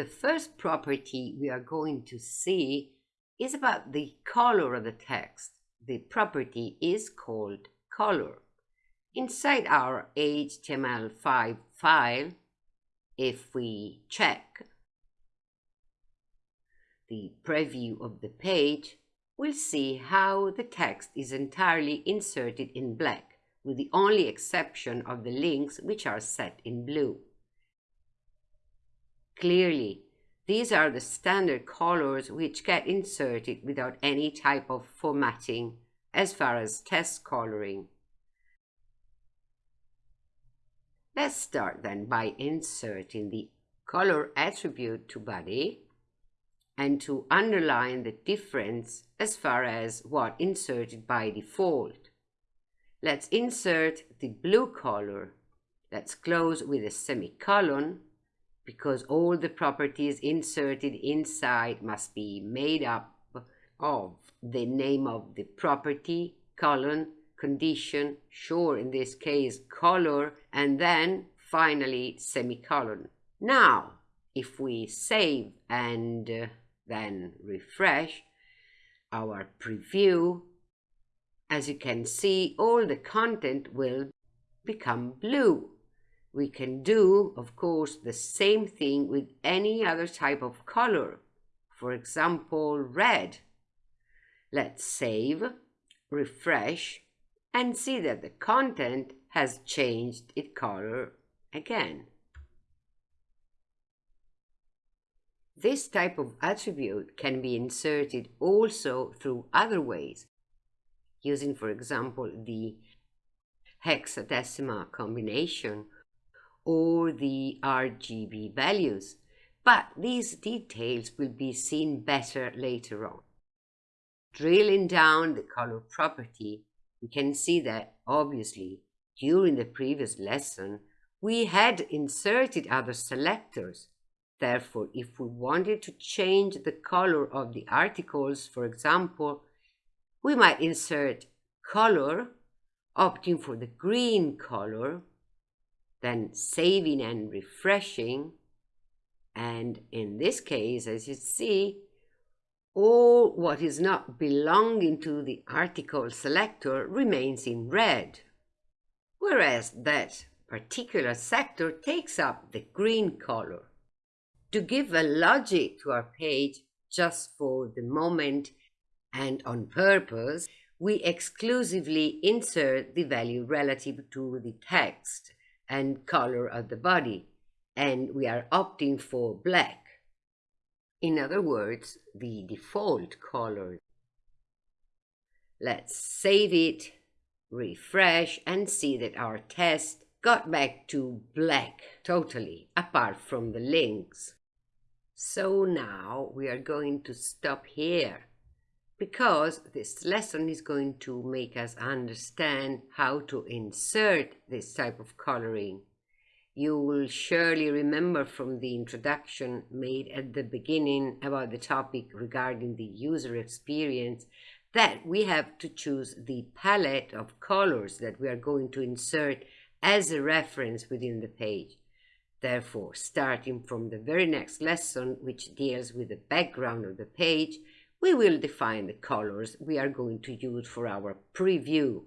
the first property we are going to see is about the color of the text. The property is called color. Inside our HTML5 file, if we check the preview of the page, we'll see how the text is entirely inserted in black, with the only exception of the links which are set in blue. Clearly, these are the standard colors which get inserted without any type of formatting as far as test coloring. Let's start then by inserting the color attribute to body and to underline the difference as far as what inserted by default. Let's insert the blue color. Let's close with a semicolon because all the properties inserted inside must be made up of the name of the property, colon, condition, sure in this case color, and then finally semicolon. Now, if we save and uh, then refresh our preview, as you can see, all the content will become blue. We can do, of course, the same thing with any other type of color. For example, red. Let's save, refresh, and see that the content has changed its color again. This type of attribute can be inserted also through other ways, using, for example, the hexadecimal combination or the RGB values, but these details will be seen better later on. Drilling down the color property, we can see that, obviously, during the previous lesson, we had inserted other selectors. Therefore, if we wanted to change the color of the articles, for example, we might insert color, opting for the green color, then saving and refreshing. And in this case, as you see, all what is not belonging to the article selector remains in red, whereas that particular sector takes up the green color. To give a logic to our page, just for the moment and on purpose, we exclusively insert the value relative to the text and color of the body, and we are opting for black. In other words, the default color. Let's save it, refresh, and see that our test got back to black totally, apart from the links. So now we are going to stop here because this lesson is going to make us understand how to insert this type of coloring. You will surely remember from the introduction made at the beginning about the topic regarding the user experience that we have to choose the palette of colors that we are going to insert as a reference within the page. Therefore, starting from the very next lesson, which deals with the background of the page, we will define the colors we are going to use for our preview.